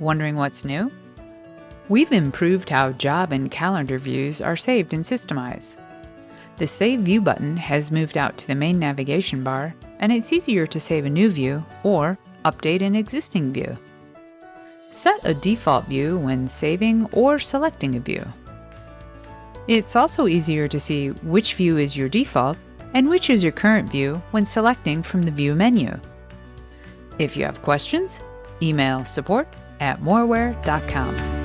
Wondering what's new? We've improved how job and calendar views are saved in Systemize. The Save View button has moved out to the main navigation bar, and it's easier to save a new view or update an existing view. Set a default view when saving or selecting a view. It's also easier to see which view is your default and which is your current view when selecting from the View menu. If you have questions, email support at moraware.com.